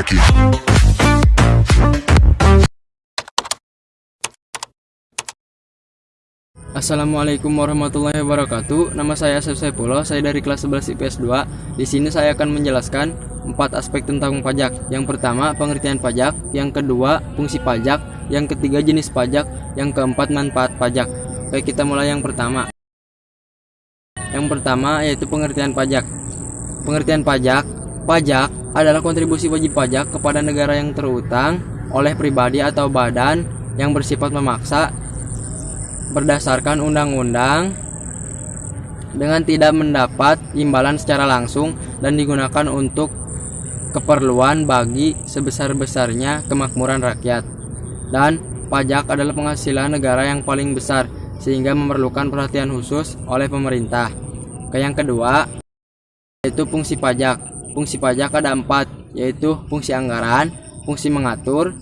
It. Assalamualaikum warahmatullahi wabarakatuh. Nama saya Asep Saifullah, saya dari kelas 11 IPS 2. Di sini saya akan menjelaskan empat aspek tentang pajak. Yang pertama, pengertian pajak, yang kedua, fungsi pajak, yang ketiga jenis pajak, yang keempat manfaat pajak. Baik, kita mulai yang pertama. Yang pertama yaitu pengertian pajak. Pengertian pajak, pajak adalah kontribusi wajib pajak kepada negara yang terutang oleh pribadi atau badan yang bersifat memaksa berdasarkan undang-undang dengan tidak mendapat imbalan secara langsung dan digunakan untuk keperluan bagi sebesar-besarnya kemakmuran rakyat. Dan pajak adalah penghasilan negara yang paling besar sehingga memerlukan perhatian khusus oleh pemerintah. Yang kedua yaitu fungsi pajak. Fungsi pajak ada empat yaitu fungsi anggaran, fungsi mengatur,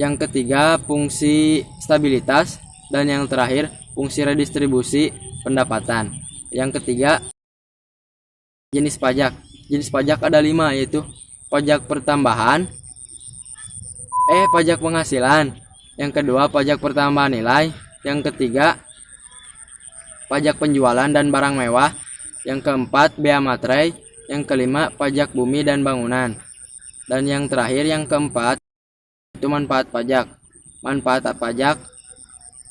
yang ketiga fungsi stabilitas dan yang terakhir fungsi redistribusi pendapatan. Yang ketiga jenis pajak. Jenis pajak ada lima yaitu pajak pertambahan eh pajak penghasilan. Yang kedua pajak pertambahan nilai. Yang ketiga pajak penjualan dan barang mewah. Yang keempat bea materai yang kelima pajak bumi dan bangunan dan yang terakhir yang keempat itu manfaat pajak. Manfaat pajak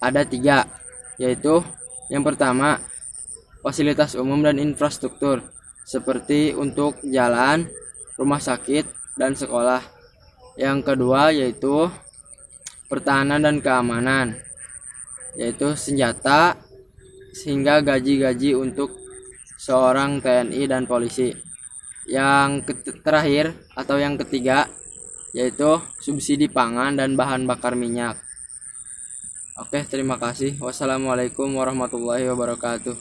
ada tiga, yaitu yang pertama fasilitas umum dan infrastruktur seperti untuk jalan, rumah sakit, dan sekolah. Yang kedua yaitu pertahanan dan keamanan, yaitu senjata sehingga gaji-gaji untuk seorang TNI dan polisi. Yang terakhir atau yang ketiga yaitu subsidi pangan dan bahan bakar minyak. Oke, terima kasih. Wassalamualaikum warahmatullahi wabarakatuh.